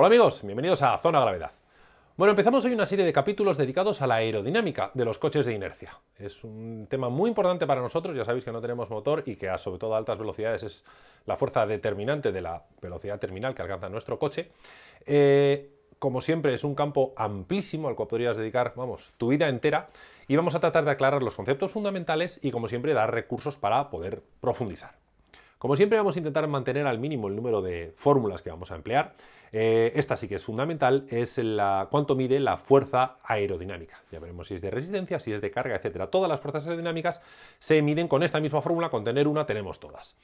Hola amigos, bienvenidos a Zona Gravedad. Bueno, empezamos hoy una serie de capítulos dedicados a la aerodinámica de los coches de inercia. Es un tema muy importante para nosotros, ya sabéis que no tenemos motor y que a, sobre todo a altas velocidades es la fuerza determinante de la velocidad terminal que alcanza nuestro coche. Eh, como siempre es un campo amplísimo al cual podrías dedicar, vamos, tu vida entera y vamos a tratar de aclarar los conceptos fundamentales y como siempre dar recursos para poder profundizar. Como siempre vamos a intentar mantener al mínimo el número de fórmulas que vamos a emplear. Eh, esta sí que es fundamental, es cuánto mide la fuerza aerodinámica. Ya veremos si es de resistencia, si es de carga, etcétera. Todas las fuerzas aerodinámicas se miden con esta misma fórmula, con tener una tenemos todas.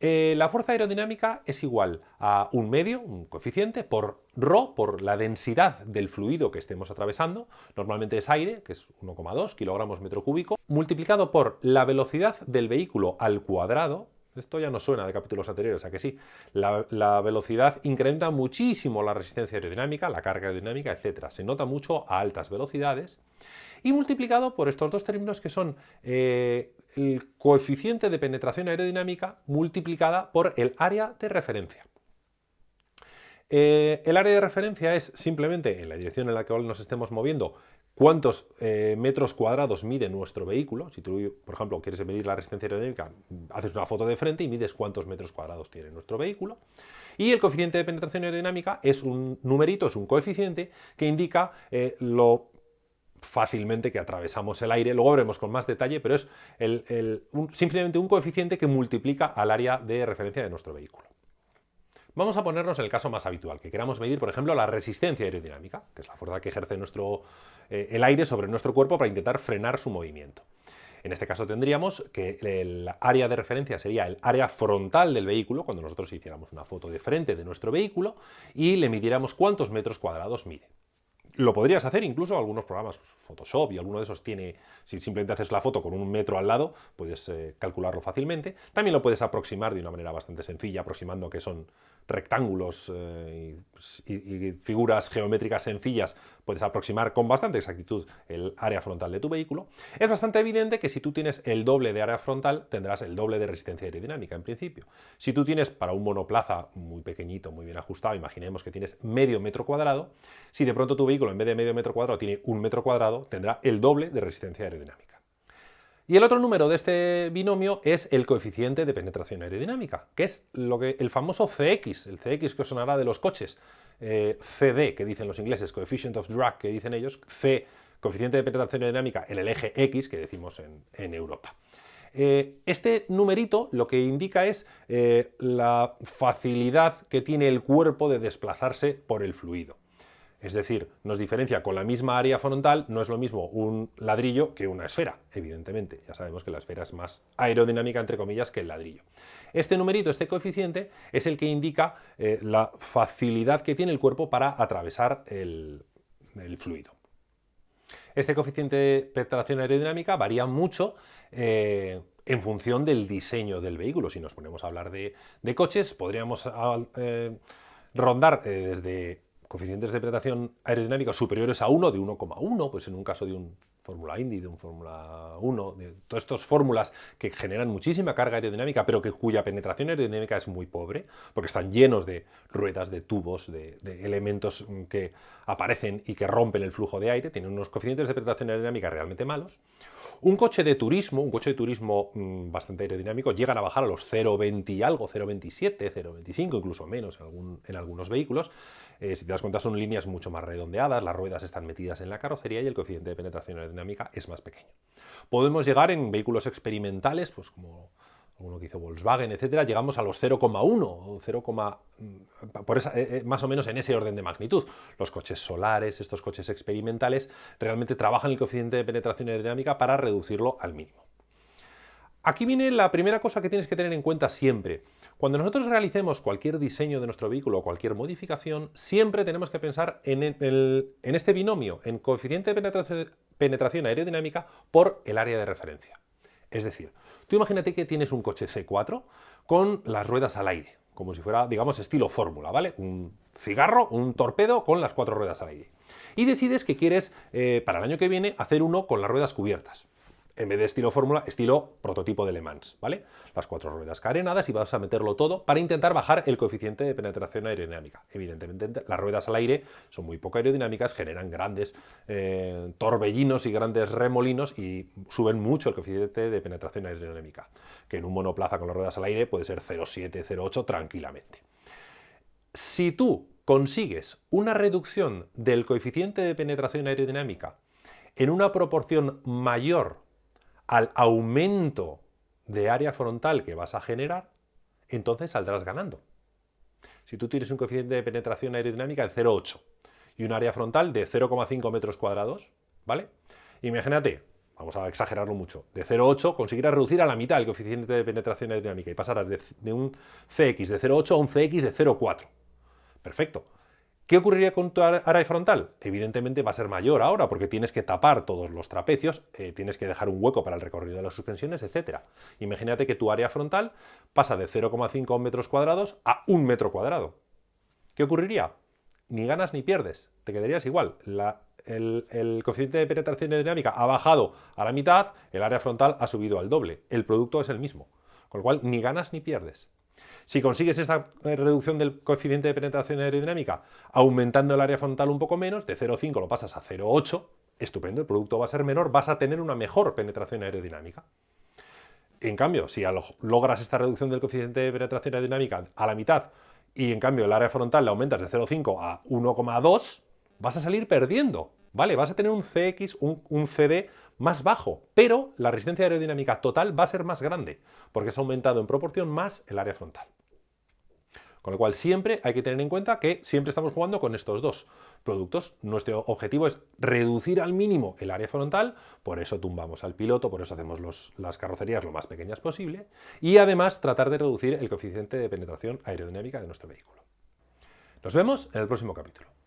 Eh, la fuerza aerodinámica es igual a un medio, un coeficiente, por ρ, por la densidad del fluido que estemos atravesando, normalmente es aire, que es 1,2 kilogramos metro cúbico, multiplicado por la velocidad del vehículo al cuadrado, esto ya no suena de capítulos anteriores, a que sí. La, velocidad incrementa muchísimo la resistencia aerodinámica, la carga aerodinámica, etc. Se nota mucho a altas velocidades. Y multiplicado por estos dos términos que son eh, el coeficiente de penetración aerodinámica multiplicada por el área de referencia. Eh, el área de referencia es simplemente en la dirección en la que nos estemos moviendo cuántos eh, metros cuadrados mide nuestro vehículo. Si tú, por ejemplo, quieres medir la resistencia aerodinámica, haces una foto de frente y mides cuántos metros cuadrados tiene nuestro vehículo. Y el coeficiente de penetración aerodinámica es un numerito, es un coeficiente que indica eh, lo fácilmente que atravesamos el aire, luego veremos con más detalle, pero es simplemente un coeficiente que multiplica al área de referencia de nuestro vehículo. Vamos a ponernos el caso más habitual, que queramos medir, por ejemplo, la resistencia aerodinámica, que es la fuerza que ejerce nuestro, eh, el aire sobre nuestro cuerpo para intentar frenar su movimiento. En este caso tendríamos que el área de referencia sería el área frontal del vehículo, cuando nosotros hiciéramos una foto de frente de nuestro vehículo y le midiéramos cuántos metros cuadrados mide. Lo podrías hacer incluso algunos programas, pues, Photoshop y alguno de esos tiene, si simplemente haces la foto con un metro al lado, puedes eh, calcularlo fácilmente. También lo puedes aproximar de una manera bastante sencilla, aproximando que son rectángulos eh, y, figuras geométricas sencillas, puedes aproximar con bastante exactitud el área frontal de tu vehículo. Es bastante evidente que si tú tienes el doble de área frontal, tendrás el doble de resistencia aerodinámica en principio. Si tú tienes para un monoplaza muy pequeñito, muy bien ajustado, imaginemos que tienes medio metro cuadrado, si de pronto tu vehículo en vez de medio metro cuadrado tiene un metro cuadrado, tendrá el doble de resistencia aerodinámica. Y el otro número de este binomio es el coeficiente de penetración aerodinámica, que es lo que, el famoso CX, el CX que os sonará de los coches, eh, CD, que dicen los ingleses, Coefficient of Drag, que dicen ellos, C, coeficiente de penetración aerodinámica en el eje X, que decimos en, Europa. Eh, este numerito lo que indica es eh, la facilidad que tiene el cuerpo de desplazarse por el fluido. Es decir, nos diferencia con la misma área frontal, no es lo mismo un ladrillo que una esfera, evidentemente. Ya sabemos que la esfera es más aerodinámica, entre comillas, que el ladrillo. Este numerito, este coeficiente, es el que indica eh, la facilidad que tiene el cuerpo para atravesar el, fluido. Este coeficiente de penetración aerodinámica varía mucho eh, en función del diseño del vehículo. Si nos ponemos a hablar de, coches, podríamos eh, rondar desde coeficientes de penetración aerodinámica superiores a 1, de 1,1, pues en un caso de un Fórmula Indy, de un Fórmula 1, de todas estas fórmulas que generan muchísima carga aerodinámica, pero que, cuya penetración aerodinámica es muy pobre, porque están llenos de ruedas, de tubos, de, de elementos que aparecen y que rompen el flujo de aire, tienen unos coeficientes de penetración aerodinámica realmente malos. Un coche de turismo, un coche de turismo mm, bastante aerodinámico, llegan a bajar a los 0,20 y algo, 0,27, 0,25, incluso menos en, algunos vehículos. Eh, si te das cuenta son líneas mucho más redondeadas, las ruedas están metidas en la carrocería y el coeficiente de penetración aerodinámica es más pequeño. Podemos llegar en vehículos experimentales, pues como uno que hizo Volkswagen, etcétera, llegamos a los 0,1 0, mm, por esa, eh, eh, más o menos en ese orden de magnitud. Los coches solares, estos coches experimentales, realmente trabajan el coeficiente de penetración aerodinámica para reducirlo al mínimo. Aquí viene la primera cosa que tienes que tener en cuenta siempre. Cuando nosotros realicemos cualquier diseño de nuestro vehículo o cualquier modificación, siempre tenemos que pensar en, en este binomio, en coeficiente de penetración aerodinámica por el área de referencia. Es decir, tú imagínate que tienes un coche C4 con las ruedas al aire, como si fuera, digamos, estilo fórmula, ¿vale? Un cigarro, un torpedo con las cuatro ruedas al aire. Y decides que quieres, eh, para el año que viene, hacer uno con las ruedas cubiertas. En vez de estilo fórmula, estilo prototipo de Le Mans, ¿vale? Las cuatro ruedas carenadas y vas a meterlo todo para intentar bajar el coeficiente de penetración aerodinámica. Evidentemente, las ruedas al aire son muy poco aerodinámicas, generan grandes eh, torbellinos y grandes remolinos y suben mucho el coeficiente de penetración aerodinámica, que en un monoplaza con las ruedas al aire puede ser 0,7, 0,8 tranquilamente. Si tú consigues una reducción del coeficiente de penetración aerodinámica en una proporción mayor al aumento de área frontal que vas a generar, entonces saldrás ganando. Si tú tienes un coeficiente de penetración aerodinámica de 0,8 y un área frontal de 0,5 metros cuadrados, ¿vale? Imagínate, vamos a exagerarlo mucho, de 0,8 conseguirás reducir a la mitad el coeficiente de penetración aerodinámica y pasarás de, de un CX de 0,8 a un CX de 0,4. Perfecto. ¿Qué ocurriría con tu área frontal? Evidentemente va a ser mayor ahora porque tienes que tapar todos los trapecios, eh, tienes que dejar un hueco para el recorrido de las suspensiones, etc. Imagínate que tu área frontal pasa de 0,5 metros cuadrados a 1 metro cuadrado. ¿Qué ocurriría? Ni ganas ni pierdes, te quedarías igual. el, coeficiente de penetración dinámica ha bajado a la mitad, el área frontal ha subido al doble. El producto es el mismo, con lo cual ni ganas ni pierdes. Si consigues esta eh, reducción del coeficiente de penetración aerodinámica aumentando el área frontal un poco menos, de 0,5 lo pasas a 0,8, estupendo, el producto va a ser menor, vas a tener una mejor penetración aerodinámica. En cambio, si logras esta reducción del coeficiente de penetración aerodinámica a la mitad y en cambio el área frontal la aumentas de 0,5 a 1,2, vas a salir perdiendo, ¿vale? Vas a tener un CX, un, un, CD más bajo, pero la resistencia aerodinámica total va a ser más grande, porque se ha aumentado en proporción más el área frontal. Con lo cual siempre hay que tener en cuenta que siempre estamos jugando con estos dos productos. Nuestro objetivo es reducir al mínimo el área frontal, por eso tumbamos al piloto, por eso hacemos las carrocerías lo más pequeñas posible y además tratar de reducir el coeficiente de penetración aerodinámica de nuestro vehículo. Nos vemos en el próximo capítulo.